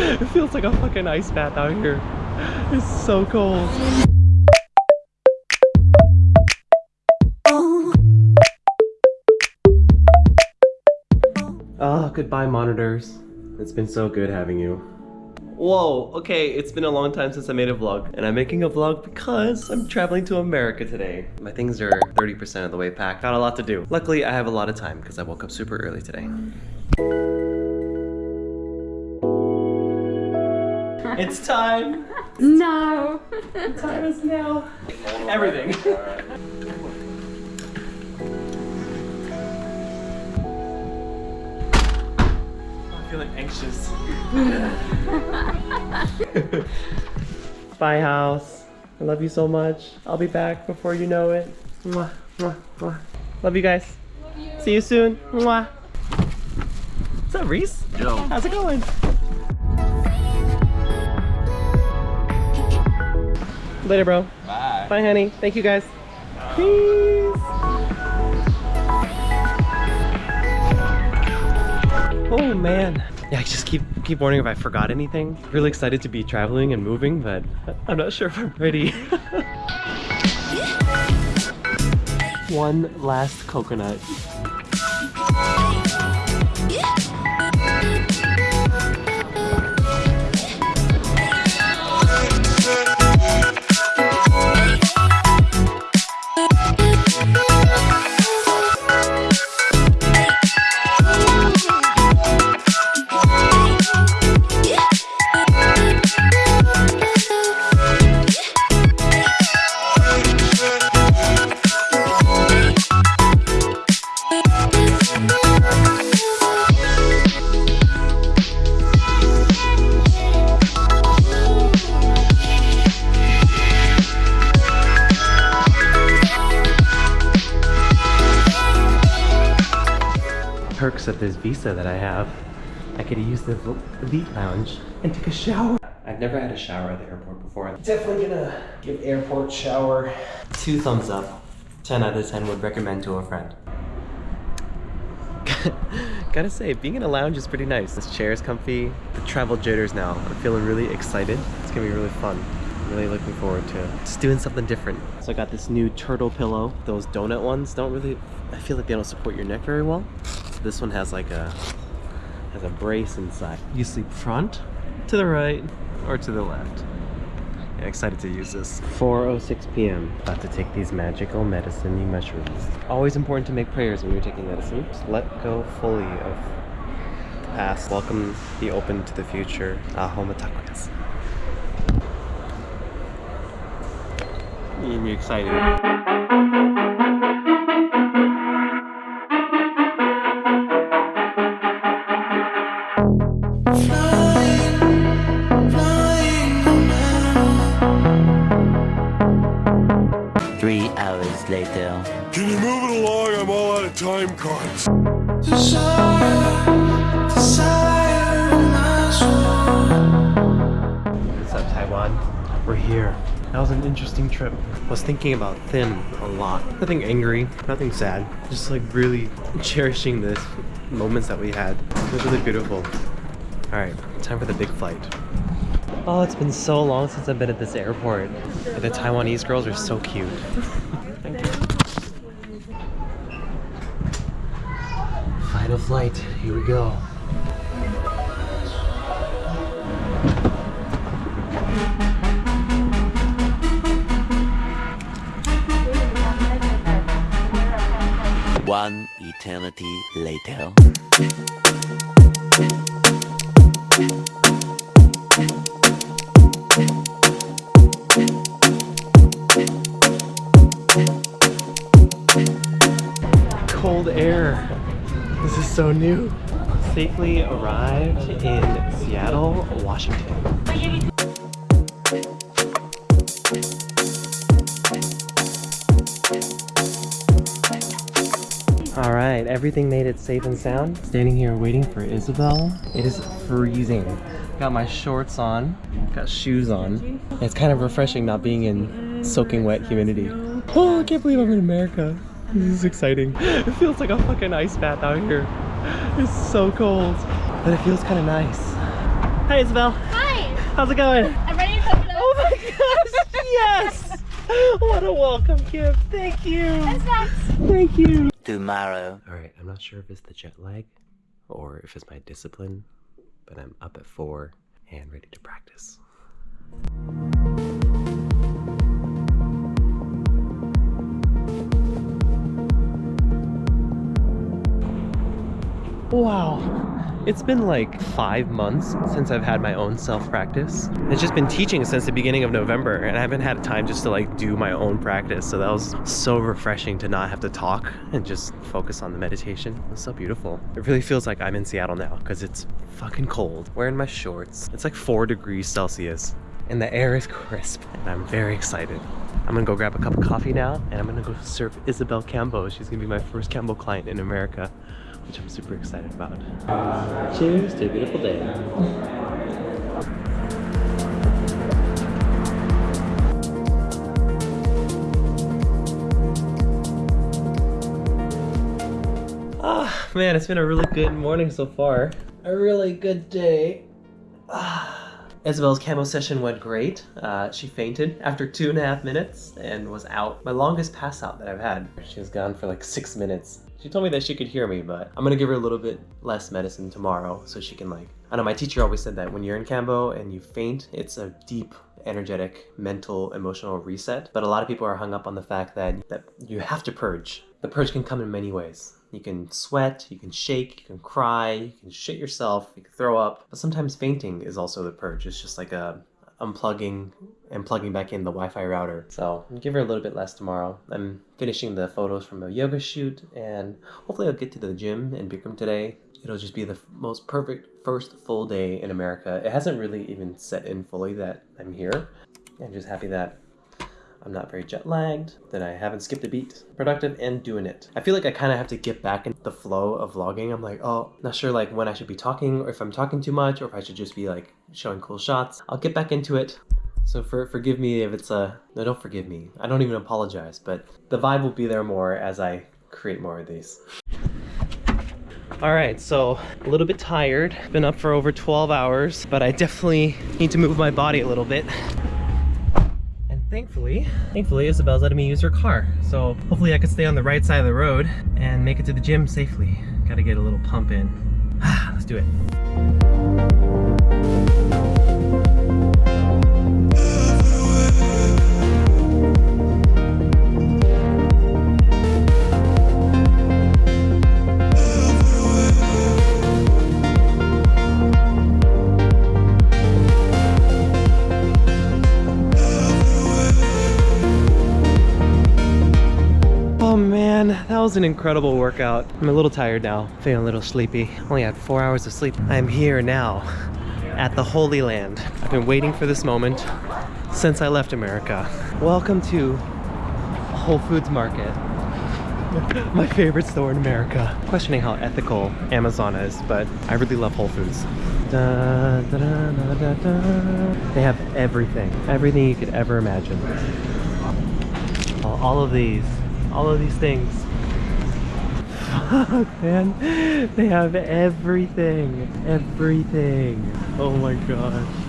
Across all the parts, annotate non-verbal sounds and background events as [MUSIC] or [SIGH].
It feels like a fucking ice bath out here. It's so cold. Oh, goodbye monitors. It's been so good having you. Whoa, okay, it's been a long time since I made a vlog. And I'm making a vlog because I'm traveling to America today. My things are 30% of the way packed. Got a lot to do. Luckily, I have a lot of time because I woke up super early today. It's time! No. The time is now. Everything. I'm feeling anxious. Bye, house. I love you so much. I'll be back before you know it. Mwah, mwah, mwah. Love you guys. See you soon. Mwah. What's up, Reese? Yo. How's it going? Later, bro. Bye. Bye, honey. Thank you, guys. Peace. Oh man. Yeah, I just keep keep wondering if I forgot anything. Really excited to be traveling and moving, but I'm not sure if I'm ready. [LAUGHS] One last coconut. Perks this visa that I have. I could use the elite lounge and take a shower. I've never had a shower at the airport before. Definitely gonna give airport shower two thumbs up. 10 out of 10 would recommend to a friend. [LAUGHS] Gotta say, being in a lounge is pretty nice. This chair is comfy. The travel jitters now. I'm feeling really excited. It's gonna be really fun. I'm really looking forward to it. just doing something different. So I got this new turtle pillow. Those donut ones don't really, I feel like they don't support your neck very well. So this one has like a, has a brace inside. You sleep front, to the right, or to the left. Yeah, excited to use this. 4.06 p.m. About to take these magical medicine mushrooms. Always important to make prayers when you're taking medicine. Just let go fully of the past. Welcome, be open to the future. Aho matakoyas. I'm excited. Three hours later. Can you move it along? I'm all out of time cards. What's up, Taiwan? We're here. That was an interesting trip. I was thinking about Thin a lot. Nothing angry, nothing sad. Just like really cherishing the moments that we had. It was really beautiful. Alright, time for the big flight. Oh, it's been so long since I've been at this airport. The Taiwanese girls are so cute. [LAUGHS] Thank you. Final flight, here we go. One eternity later. Cold air. This is so new. Safely arrived in Seattle, Washington. All right, everything made it safe and sound. Standing here waiting for Isabel. It is freezing. Got my shorts on, got shoes on. It's kind of refreshing not being in soaking wet humidity. Oh, I can't believe I'm in America. This is exciting. It feels like a fucking ice bath out here. It's so cold, but it feels kind of nice. Hi, Isabel. Hi. How's it going? I'm ready to cook it up. Oh my gosh, yes! What a welcome gift. Thank you. And snacks. Thank you. Tomorrow. All right, I'm not sure if it's the jet lag or if it's my discipline, but I'm up at four and ready to practice. Wow. It's been like five months since I've had my own self practice. It's just been teaching since the beginning of November, and I haven't had time just to like do my own practice. So that was so refreshing to not have to talk and just focus on the meditation. It's so beautiful. It really feels like I'm in Seattle now because it's fucking cold. Wearing my shorts. It's like four degrees Celsius, and the air is crisp, and I'm very excited. I'm gonna go grab a cup of coffee now, and I'm gonna go serve Isabel Kambo. She's gonna be my first Kambo client in America which I'm super excited about. Cheers to a beautiful day. Ah, man, it's been a really good morning so far. A really good day. Isabel's Kambo session went great. Uh, she fainted after two and a half minutes and was out. My longest pass out that I've had. She was gone for like six minutes. She told me that she could hear me, but I'm gonna give her a little bit less medicine tomorrow so she can like, I know my teacher always said that when you're in Kambo and you faint, it's a deep energetic, mental, emotional reset. But a lot of people are hung up on the fact that, that you have to purge. The purge can come in many ways. You can sweat, you can shake, you can cry, you can shit yourself, you can throw up. But sometimes fainting is also the purge. It's just like a unplugging and plugging back in the Wi-Fi router. So I'll give her a little bit less tomorrow. I'm finishing the photos from a yoga shoot and hopefully I'll get to the gym in Bikram today. It'll just be the most perfect first full day in America. It hasn't really even set in fully that I'm here. I'm just happy that I'm not very jet lagged, that I haven't skipped a beat. Productive and doing it. I feel like I kind of have to get back in the flow of vlogging. I'm like, oh, not sure like when I should be talking or if I'm talking too much or if I should just be like showing cool shots. I'll get back into it. So for, forgive me if it's a, no don't forgive me. I don't even apologize, but the vibe will be there more as I create more of these. All right, so a little bit tired. Been up for over 12 hours, but I definitely need to move my body a little bit thankfully, thankfully Isabel's letting me use her car. So hopefully I can stay on the right side of the road and make it to the gym safely. Gotta get a little pump in. [SIGHS] Let's do it. That was an incredible workout. I'm a little tired now, feeling a little sleepy. Only had four hours of sleep. I'm here now at the Holy Land. I've been waiting for this moment since I left America. Welcome to Whole Foods Market. [LAUGHS] My favorite store in America. Questioning how ethical Amazon is, but I really love Whole Foods. Da, da, da. They have everything. Everything you could ever imagine. All of these all of these things. Fuck, [LAUGHS] man. They have everything. Everything. Oh my gosh.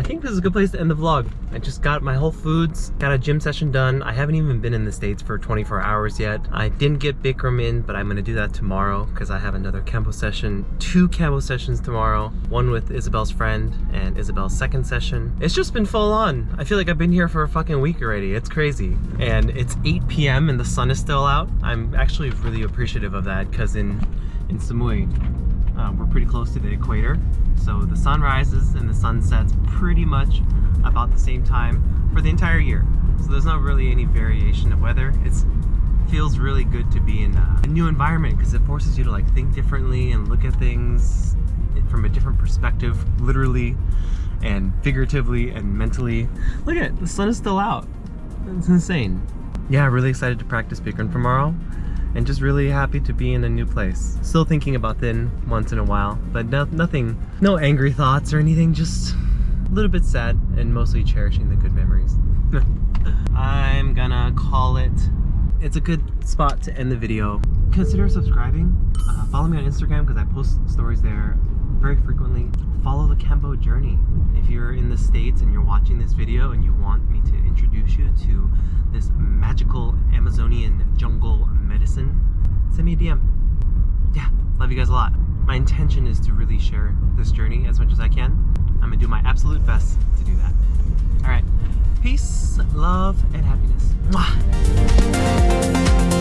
I think this is a good place to end the vlog. I just got my Whole Foods, got a gym session done. I haven't even been in the States for 24 hours yet. I didn't get Bikram in, but I'm gonna do that tomorrow because I have another Kambo session. Two Kambo sessions tomorrow. One with Isabel's friend and Isabel's second session. It's just been full on. I feel like I've been here for a fucking week already. It's crazy. And it's 8 p.m. and the sun is still out. I'm actually really appreciative of that because in, in Samui, um, we're pretty close to the equator. So the sun rises and the sun sets pretty much about the same time for the entire year. So there's not really any variation of weather. It feels really good to be in a, a new environment because it forces you to like think differently and look at things from a different perspective, literally and figuratively and mentally. Look at it, the sun is still out. It's insane. Yeah, really excited to practice Bikram tomorrow and just really happy to be in a new place. Still thinking about Thin once in a while, but no, nothing, no angry thoughts or anything, just a little bit sad and mostly cherishing the good memories. [LAUGHS] I'm gonna call it. It's a good spot to end the video. Consider subscribing. Uh, follow me on Instagram because I post stories there very frequently, follow the Kambo journey. If you're in the States and you're watching this video and you want me to introduce you to this magical Amazonian jungle medicine, send me a DM. Yeah, love you guys a lot. My intention is to really share this journey as much as I can. I'm gonna do my absolute best to do that. All right, peace, love, and happiness. Mwah!